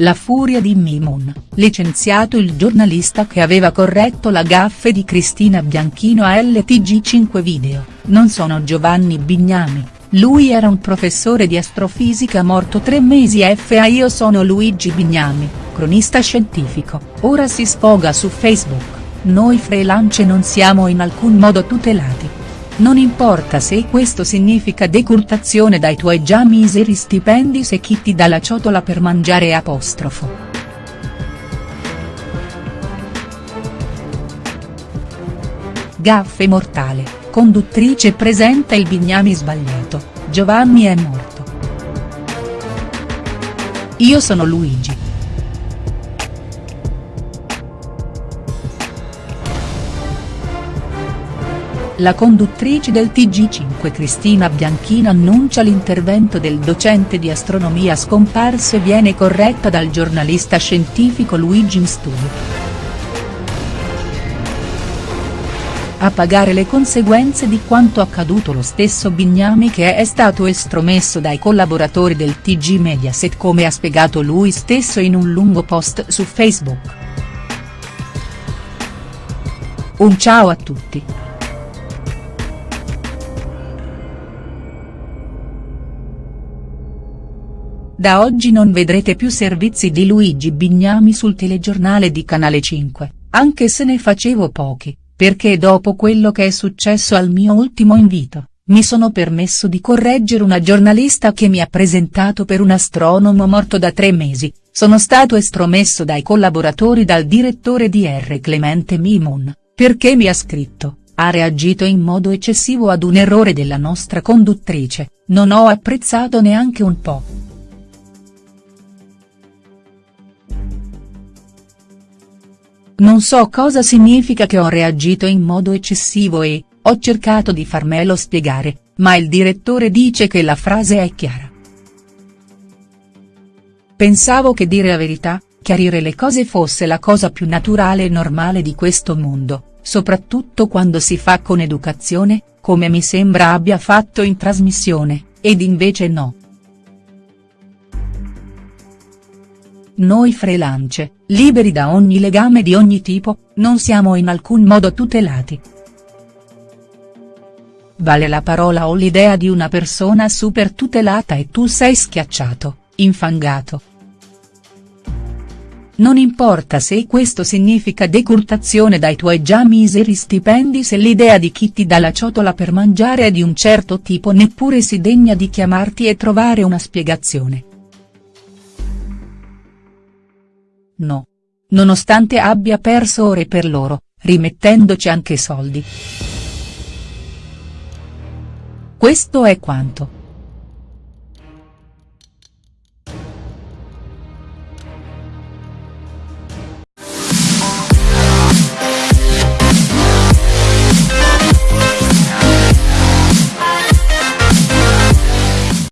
la furia di Mimon, licenziato il giornalista che aveva corretto la gaffe di Cristina Bianchino a LTG5 Video, non sono Giovanni Bignami, lui era un professore di astrofisica morto tre mesi fa io sono Luigi Bignami, cronista scientifico, ora si sfoga su Facebook, noi freelance non siamo in alcun modo tutelati. Non importa se questo significa decurtazione dai tuoi già miseri stipendi se chi ti dà la ciotola per mangiare apostrofo. Gaffe mortale, conduttrice presenta il bignami sbagliato, Giovanni è morto. Io sono Luigi. La conduttrice del TG5 Cristina Bianchino annuncia l'intervento del docente di astronomia scomparso e viene corretta dal giornalista scientifico Luigi in studio. A pagare le conseguenze di quanto accaduto lo stesso Bignami che è stato estromesso dai collaboratori del TG Mediaset come ha spiegato lui stesso in un lungo post su Facebook. Un ciao a tutti. Da oggi non vedrete più servizi di Luigi Bignami sul telegiornale di Canale 5, anche se ne facevo pochi, perché dopo quello che è successo al mio ultimo invito, mi sono permesso di correggere una giornalista che mi ha presentato per un astronomo morto da tre mesi, sono stato estromesso dai collaboratori dal direttore di R. Clemente Mimon, perché mi ha scritto, ha reagito in modo eccessivo ad un errore della nostra conduttrice, non ho apprezzato neanche un po'. Non so cosa significa che ho reagito in modo eccessivo e, ho cercato di farmelo spiegare, ma il direttore dice che la frase è chiara. Pensavo che dire la verità, chiarire le cose fosse la cosa più naturale e normale di questo mondo, soprattutto quando si fa con educazione, come mi sembra abbia fatto in trasmissione, ed invece no. Noi freelance, liberi da ogni legame di ogni tipo, non siamo in alcun modo tutelati. Vale la parola o l'idea di una persona super tutelata e tu sei schiacciato, infangato. Non importa se questo significa decurtazione dai tuoi già miseri stipendi se l'idea di chi ti dà la ciotola per mangiare è di un certo tipo neppure si degna di chiamarti e trovare una spiegazione. No. Nonostante abbia perso ore per loro, rimettendoci anche soldi. Questo è quanto.